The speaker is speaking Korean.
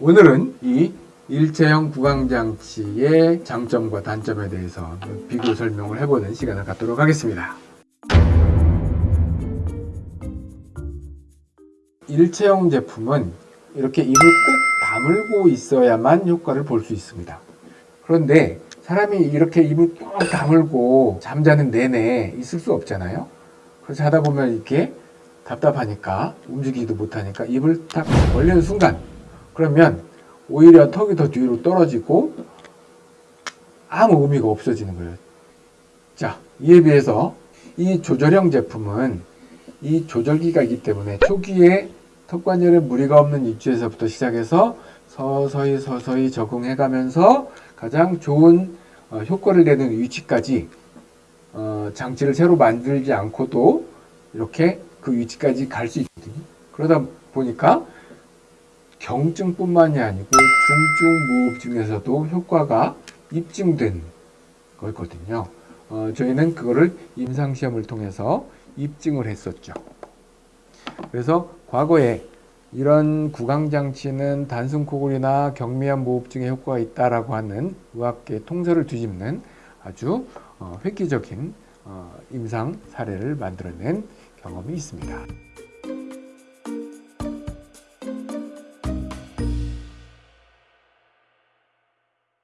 오늘은 이 일체형 구강장치의 장점과 단점에 대해서 비교 설명을 해보는 시간을 갖도록 하겠습니다. 일체형 제품은 이렇게 입을 꼭 다물고 있어야만 효과를 볼 수 있습니다. 그런데 사람이 이렇게 입을 꼭 다물고 잠자는 내내 있을 수 없잖아요. 그래서 하다 보면 이렇게 답답하니까 움직이지도 못하니까 입을 딱 벌리는 순간 그러면 오히려 턱이 더 뒤로 떨어지고 아무 의미가 없어지는 거예요. 자, 이에 비해서 이 조절형 제품은 이 조절기가 있기 때문에 초기에 턱관절에 무리가 없는 위치에서부터 시작해서 서서히 서서히 적응해 가면서 가장 좋은 어, 효과를 내는 위치까지 어, 장치를 새로 만들지 않고도 이렇게 그 위치까지 갈 수 있거든요. 그러다 보니까 경증뿐만이 아니고 중증 무호흡증에서도 효과가 입증된 거거든요. 어, 저희는 그거를 임상시험을 통해서 입증을 했었죠. 그래서 과거에 이런 구강장치는 단순 코골이나 경미한 무호흡증에 효과가 있다라고 하는 의학계 통설을 뒤집는 아주 어, 획기적인 어, 임상 사례를 만들어낸 경험이 있습니다.